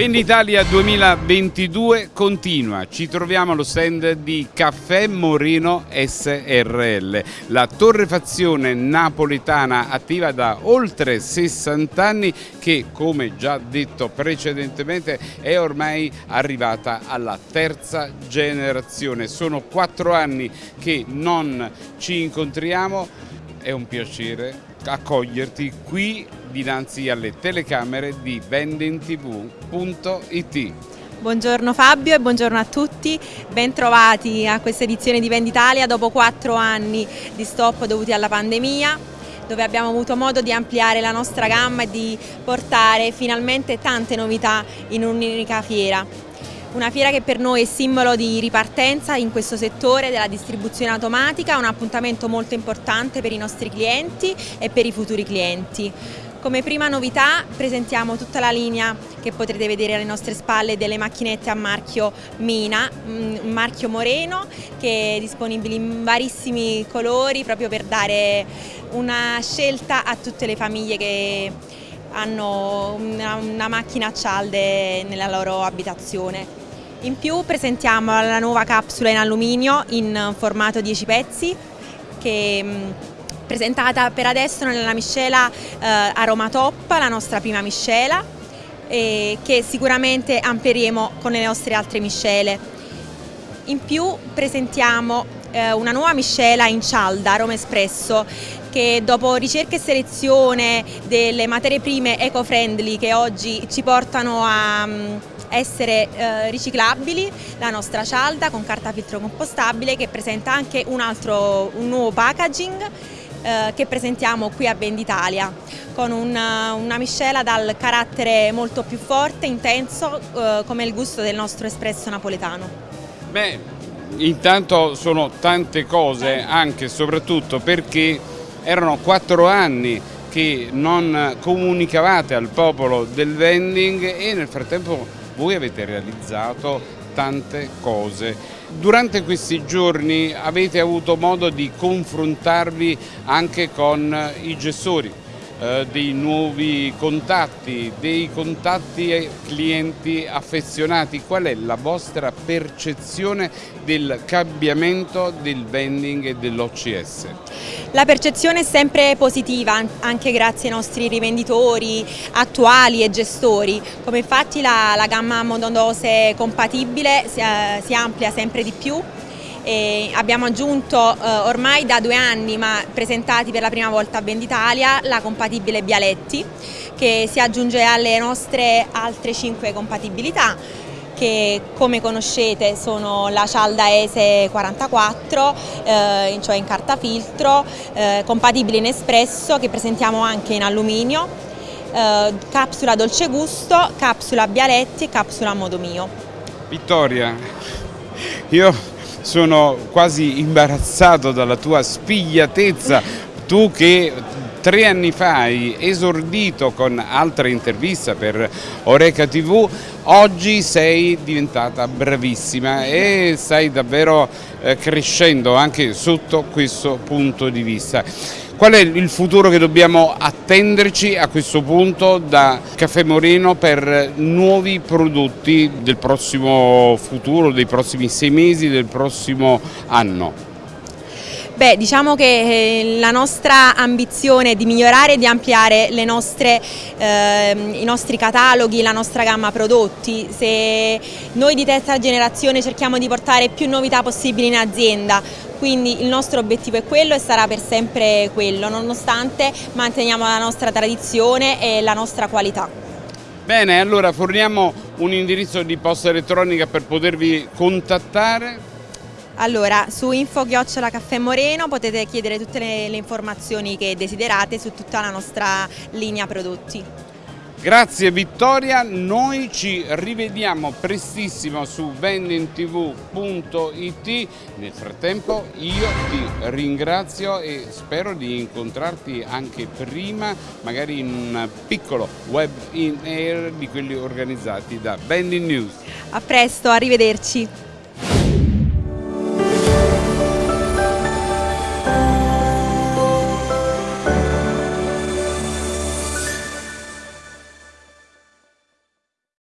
Venditalia 2022 continua, ci troviamo allo stand di Caffè Moreno SRL, la torrefazione napoletana attiva da oltre 60 anni che come già detto precedentemente è ormai arrivata alla terza generazione. Sono quattro anni che non ci incontriamo, è un piacere accoglierti qui dinanzi alle telecamere di vendintv.it. Buongiorno Fabio e buongiorno a tutti, ben trovati a questa edizione di Venditalia dopo quattro anni di stop dovuti alla pandemia dove abbiamo avuto modo di ampliare la nostra gamma e di portare finalmente tante novità in un'unica fiera. Una fiera che per noi è simbolo di ripartenza in questo settore della distribuzione automatica, un appuntamento molto importante per i nostri clienti e per i futuri clienti. Come prima novità presentiamo tutta la linea che potrete vedere alle nostre spalle delle macchinette a marchio Mina, mm, un marchio moreno che è disponibile in varissimi colori proprio per dare una scelta a tutte le famiglie che hanno una, una macchina a cialde nella loro abitazione. In più presentiamo la nuova capsula in alluminio in formato 10 pezzi che mm, presentata per adesso nella miscela eh, Top, la nostra prima miscela eh, che sicuramente amplieremo con le nostre altre miscele. In più presentiamo eh, una nuova miscela in cialda, Aroma Espresso, che dopo ricerca e selezione delle materie prime eco-friendly che oggi ci portano a mm, essere eh, riciclabili, la nostra cialda con carta filtro compostabile che presenta anche un, altro, un nuovo packaging eh, che presentiamo qui a Venditalia con una, una, miscela dal carattere molto più forte, intenso, eh, come il gusto del nostro espresso napoletano. Beh, intanto sono tante cose anche e soprattutto perché erano quattro anni che non comunicavate al popolo del vending e nel frattempo voi avete realizzato tante cose. Durante questi giorni avete avuto modo di confrontarvi anche con i gestori, eh, dei nuovi contatti, dei contatti clienti affezionati. Qual è la vostra percezione del cambiamento del vending e dell'OCS? La percezione è sempre positiva, anche grazie ai nostri rivenditori attuali e gestori, come infatti la, la gamma monodose compatibile si, eh, si amplia sempre di più e abbiamo aggiunto eh, ormai da due anni, ma presentati per la prima volta a Venditalia, la compatibile Bialetti che si aggiunge alle nostre altre cinque compatibilità che come conoscete sono la cialda ESE 44, eh, cioè in carta filtro, eh, compatibile in espresso che presentiamo anche in alluminio, eh, capsula dolce gusto, capsula Bialetti e capsula modo mio. Vittoria, io sono quasi imbarazzato dalla tua spigliatezza, tu che tre anni fa hai esordito con altra intervista per Oreca TV, oggi sei diventata bravissima e stai davvero eh, crescendo anche sotto questo punto di vista. Qual è il futuro che dobbiamo attenderci a questo punto da Caffè Moreno per nuovi prodotti del prossimo futuro, dei prossimi sei mesi, del prossimo anno? Beh, diciamo che eh, la nostra ambizione è di migliorare e di ampliare nostre, eh, i nostri cataloghi, la nostra gamma prodotti. Se noi di terza generazione cerchiamo di portare più novità possibili in azienda, quindi il nostro obiettivo è quello e sarà per sempre quello, nonostante manteniamo la nostra tradizione e la nostra qualità. Bene, allora forniamo un indirizzo di posta elettronica per potervi contattare. Allora, su info chiocciola caffè Moreno potete chiedere tutte le, le informazioni che desiderate su tutta la nostra linea prodotti. Grazie Vittoria, noi ci rivediamo prestissimo su vendingtv.it, nel frattempo io ti ringrazio e spero di incontrarti anche prima, magari in un piccolo web in air di quelli organizzati da Vending News. A presto, arrivederci.